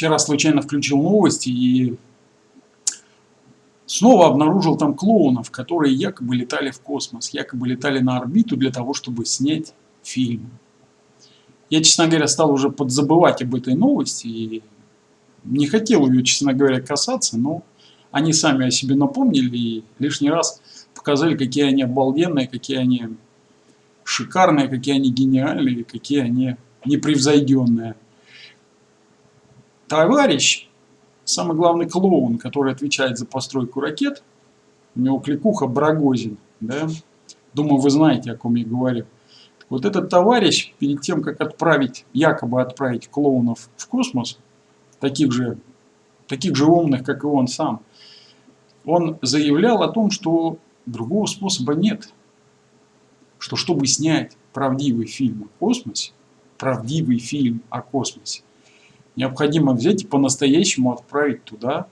вчера случайно включил новости и снова обнаружил там клоунов, которые якобы летали в космос, якобы летали на орбиту для того, чтобы снять фильм. Я, честно говоря, стал уже подзабывать об этой новости и не хотел ее, честно говоря, касаться, но они сами о себе напомнили и лишний раз показали, какие они обалденные, какие они шикарные, какие они гениальные, какие они непревзойденные. Товарищ, самый главный клоун, который отвечает за постройку ракет, у него кликуха Брагозин, да? Думаю, вы знаете, о ком я говорю. Вот этот товарищ, перед тем, как отправить, якобы отправить клоунов в космос, таких же, таких же умных, как и он сам, он заявлял о том, что другого способа нет. Что чтобы снять правдивый фильм о космосе, правдивый фильм о космосе, необходимо взять и по-настоящему отправить туда,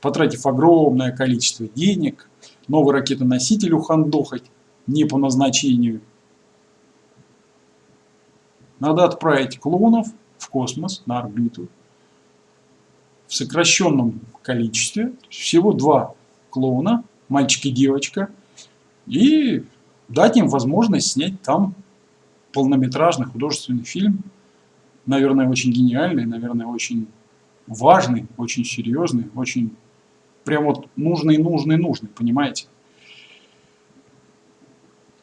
потратив огромное количество денег, новый ракетоноситель ухандохать не по назначению. Надо отправить клонов в космос, на орбиту, в сокращенном количестве, всего два клоуна, мальчик и девочка, и дать им возможность снять там полнометражный художественный фильм, наверное, очень гениальный, наверное, очень важный, очень серьезный, очень прям вот нужный, нужный, нужный, понимаете?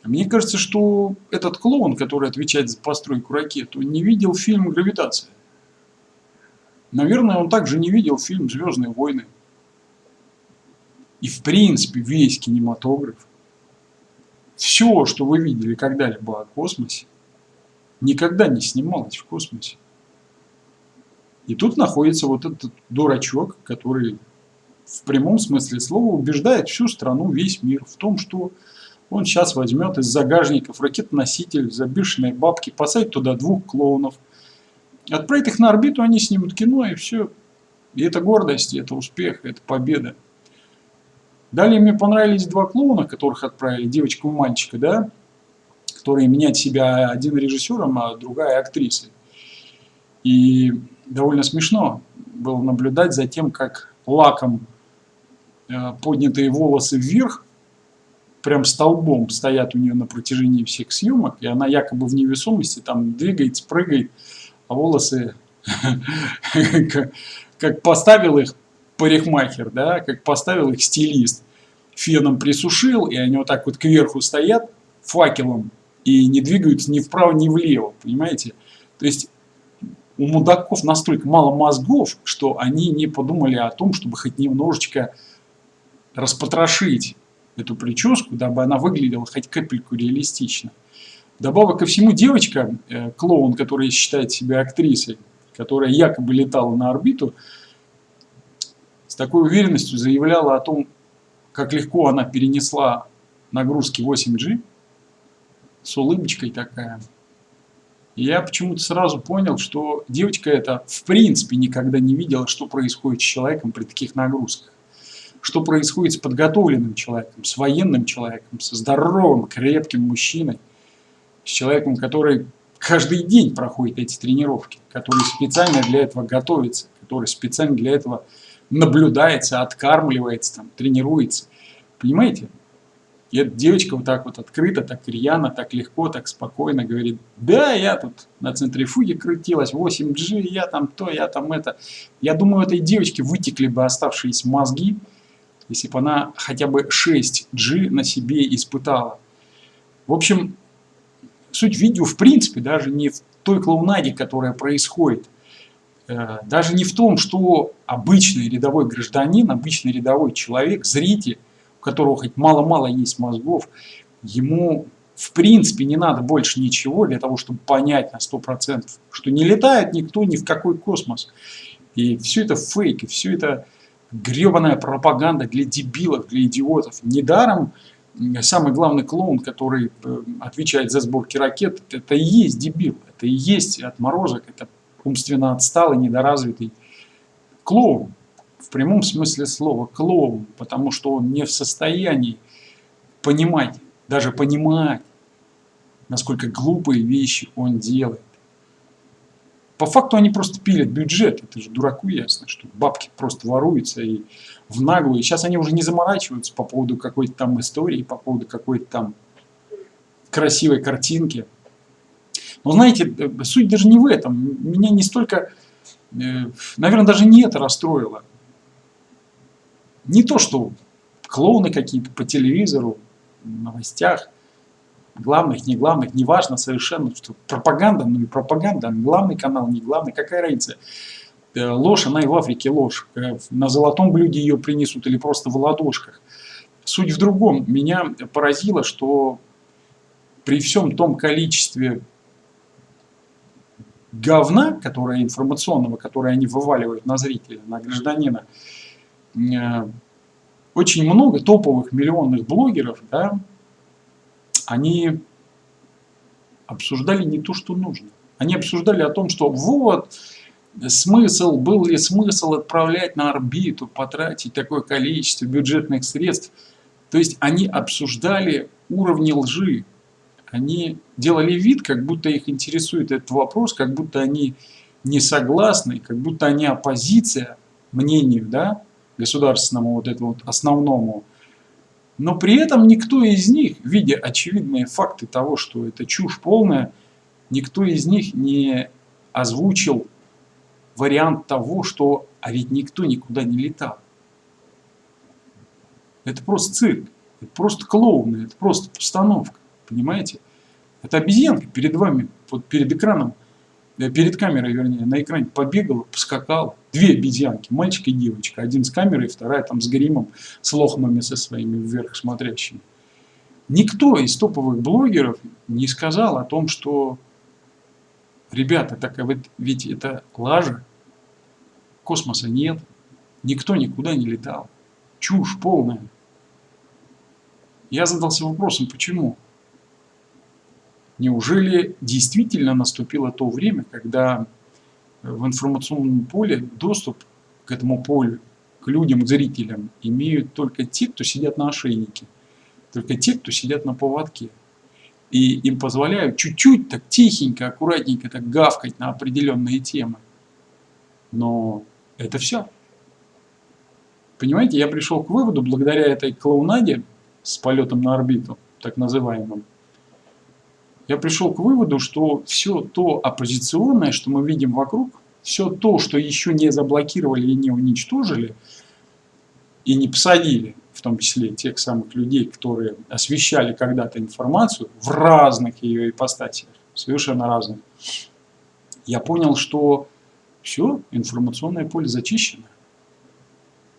Мне кажется, что этот клоун, который отвечает за постройку ракет, он не видел фильм «Гравитация». Наверное, он также не видел фильм «Звездные войны». И в принципе весь кинематограф, все, что вы видели когда-либо о космосе, никогда не снималось в космосе. И тут находится вот этот дурачок, который в прямом смысле слова убеждает всю страну, весь мир в том, что он сейчас возьмет из загажников ракетоноситель за бешеные бабки, посадит туда двух клоунов, отправит их на орбиту, они снимут кино и все. И это гордость, это успех, это победа. Далее мне понравились два клоуна, которых отправили, девочка и мальчика, да, которые меняют себя один режиссером, а другая актрисой. И довольно смешно было наблюдать за тем, как лаком э, поднятые волосы вверх, прям столбом стоят у нее на протяжении всех съемок, и она якобы в невесомости там двигается, прыгает, а волосы, как поставил их парикмахер, да, как поставил их стилист, феном присушил, и они вот так вот кверху стоят факелом и не двигаются ни вправо, ни влево, понимаете? То есть у мудаков настолько мало мозгов, что они не подумали о том, чтобы хоть немножечко распотрошить эту прическу, дабы она выглядела хоть капельку реалистично. Добавок ко всему, девочка, э, клоун, которая считает себя актрисой, которая якобы летала на орбиту, с такой уверенностью заявляла о том, как легко она перенесла нагрузки 8G, с улыбочкой такая. Я почему-то сразу понял, что девочка эта в принципе никогда не видела, что происходит с человеком при таких нагрузках. Что происходит с подготовленным человеком, с военным человеком, со здоровым, крепким мужчиной, с человеком, который каждый день проходит эти тренировки, который специально для этого готовится, который специально для этого наблюдается, откармливается, там, тренируется. Понимаете? И эта девочка вот так вот открыто, так рьяно, так легко, так спокойно говорит, да, я тут на центрифуге крутилась, 8G, я там то, я там это. Я думаю, этой девочке вытекли бы оставшиеся мозги, если бы она хотя бы 6G на себе испытала. В общем, суть видео в принципе даже не в той клоунаде, которая происходит, Э, даже не в том, что обычный рядовой гражданин, обычный рядовой человек, зритель, которого хоть мало-мало есть мозгов, ему в принципе не надо больше ничего для того, чтобы понять на 100%, что не летает никто ни в какой космос. И все это фейк, и все это гребаная пропаганда для дебилов, для идиотов. Недаром самый главный клоун, который э, отвечает за сборки ракет, это и есть дебил, это и есть отморозок, это умственно отсталый, недоразвитый клоун. В прямом смысле слова клоун, потому что он не в состоянии понимать, даже понимать, насколько глупые вещи он делает. По факту они просто пилят бюджет, это же дураку ясно, что бабки просто воруются и в наглую. Сейчас они уже не заморачиваются по поводу какой-то там истории, по поводу какой-то там красивой картинки. Но знаете, э, суть даже не в этом. Меня не столько, э, наверное, даже не это расстроило. Не то, что клоуны какие-то по телевизору, новостях, главных, не главных, неважно совершенно, что пропаганда, ну и пропаганда, главный канал, не главный, какая разница. Э, ложь, она и в Африке ложь. Э, на золотом блюде ее принесут или просто в ладошках. Суть в другом. Меня поразило, что при всем том количестве говна, которое информационного, которое они вываливают на зрителя, на гражданина, очень много топовых миллионных блогеров, да, они обсуждали не то, что нужно. Они обсуждали о том, что вот, смысл, был ли смысл отправлять на орбиту, потратить такое количество бюджетных средств. То есть они обсуждали уровни лжи. Они делали вид, как будто их интересует этот вопрос, как будто они не согласны, как будто они оппозиция мнению да, государственному, вот этому вот основному но при этом никто из них, видя очевидные факты того, что это чушь полная, никто из них не озвучил вариант того, что а ведь никто никуда не летал. Это просто цирк, это просто клоуны, это просто постановка, понимаете? Это обезьянка перед вами, вот перед экраном перед камерой, вернее, на экране побегала, поскакала. Две обезьянки, мальчик и девочка. Один с камерой, вторая там с гримом, с лохмами со своими вверх смотрящими. Никто из топовых блогеров не сказал о том, что, ребята, так а ведь это лажа, космоса нет, никто никуда не летал. Чушь полная. Я задался вопросом, почему? Неужели действительно наступило то время, когда в информационном поле доступ к этому полю, к людям, к зрителям имеют только те, кто сидят на ошейнике, только те, кто сидят на поводке. И им позволяют чуть-чуть так тихенько, аккуратненько так гавкать на определенные темы. Но это все. Понимаете, я пришел к выводу, благодаря этой клоунаде с полетом на орбиту, так называемым, я пришел к выводу, что все то оппозиционное, что мы видим вокруг, все то, что еще не заблокировали и не уничтожили, и не посадили, в том числе тех самых людей, которые освещали когда-то информацию в разных ее ипостасях, совершенно разных, я понял, что все, информационное поле зачищено.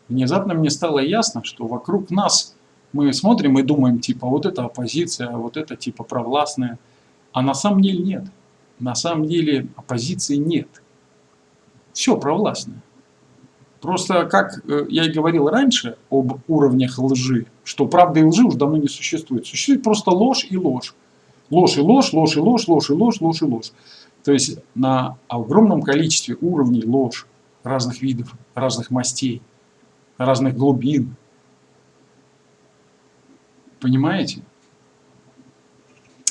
Внезапно мне стало ясно, что вокруг нас мы смотрим и думаем, типа, вот это оппозиция, вот это типа провластная – а на самом деле нет. На самом деле оппозиции нет. Все провластное. Просто, как э, я и говорил раньше об уровнях лжи, что правды и лжи уже давно не существует. Существует просто ложь и ложь. Ложь и ложь, ложь и ложь, ложь и ложь, ложь и ложь. То есть на огромном количестве уровней ложь разных видов, разных мастей, разных глубин. Понимаете?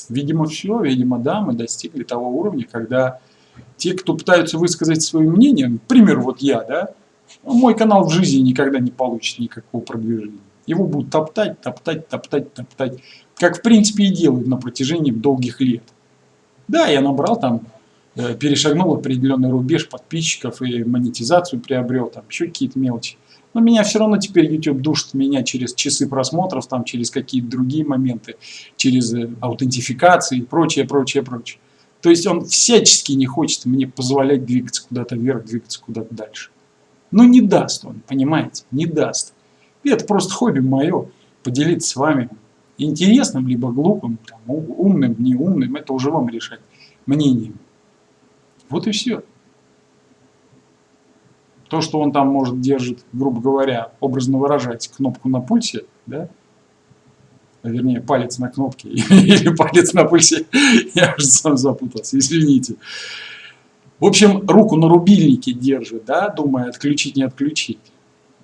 Видимо, все, видимо, да, мы достигли того уровня, когда те, кто пытаются высказать свое мнение, например, вот я, да, мой канал в жизни никогда не получит никакого продвижения. Его будут топтать, топтать, топтать, топтать, как в принципе и делают на протяжении долгих лет. Да, я набрал там, э, перешагнул определенный рубеж подписчиков и монетизацию приобрел, там еще какие-то мелочи. Но меня все равно теперь YouTube душит меня через часы просмотров, там, через какие-то другие моменты, через э, аутентификации и прочее, прочее, прочее. То есть он всячески не хочет мне позволять двигаться куда-то вверх, двигаться куда-то дальше. Но не даст он, понимаете, не даст. И это просто хобби мое, поделиться с вами интересным, либо глупым, там, умным, неумным, это уже вам решать мнением. Вот и все. То, что он там может держит, грубо говоря, образно выражать кнопку на пульсе, да, вернее, палец на кнопке или палец на пульсе, я уже сам запутался, извините. В общем, руку на рубильнике держит, да, думая, отключить, не отключить.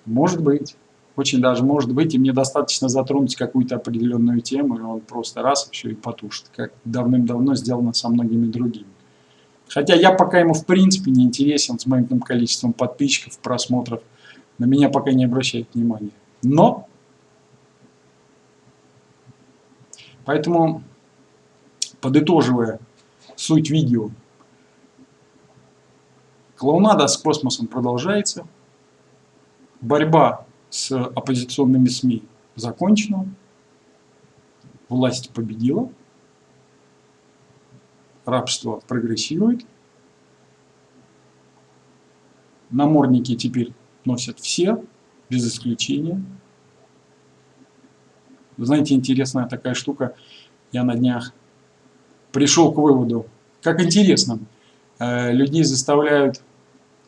Может быть, очень даже может быть, и мне достаточно затронуть какую-то определенную тему, и он просто раз все и потушит, как давным-давно сделано со многими другими. Хотя я пока ему в принципе не интересен с моим количеством подписчиков, просмотров. На меня пока не обращает внимания. Но, поэтому, подытоживая суть видео, клоунада с космосом продолжается. Борьба с оппозиционными СМИ закончена. Власть победила рабство прогрессирует. Намордники теперь носят все, без исключения. знаете, интересная такая штука. Я на днях пришел к выводу, как интересно, э, людей заставляют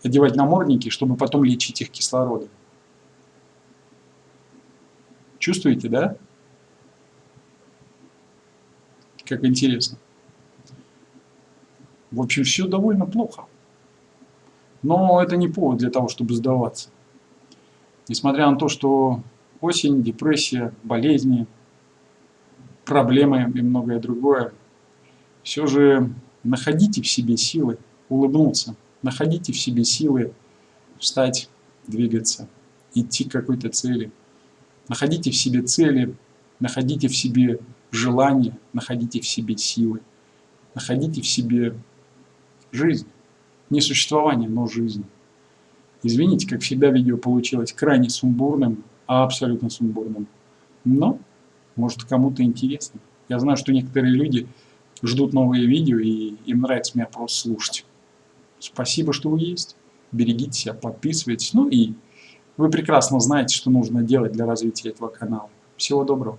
одевать намордники, чтобы потом лечить их кислородом. Чувствуете, да? Как интересно. В общем, все довольно плохо. Но это не повод для того, чтобы сдаваться. Несмотря на то, что осень, депрессия, болезни, проблемы и многое другое, все же находите в себе силы улыбнуться, находите в себе силы встать, двигаться, идти к какой-то цели. Находите в себе цели, находите в себе желание, находите в себе силы, находите в себе жизнь. Не существование, но жизнь. Извините, как всегда видео получилось крайне сумбурным, а абсолютно сумбурным. Но, может кому-то интересно. Я знаю, что некоторые люди ждут новые видео, и им нравится меня просто слушать. Спасибо, что вы есть. Берегите себя, подписывайтесь. Ну и вы прекрасно знаете, что нужно делать для развития этого канала. Всего доброго.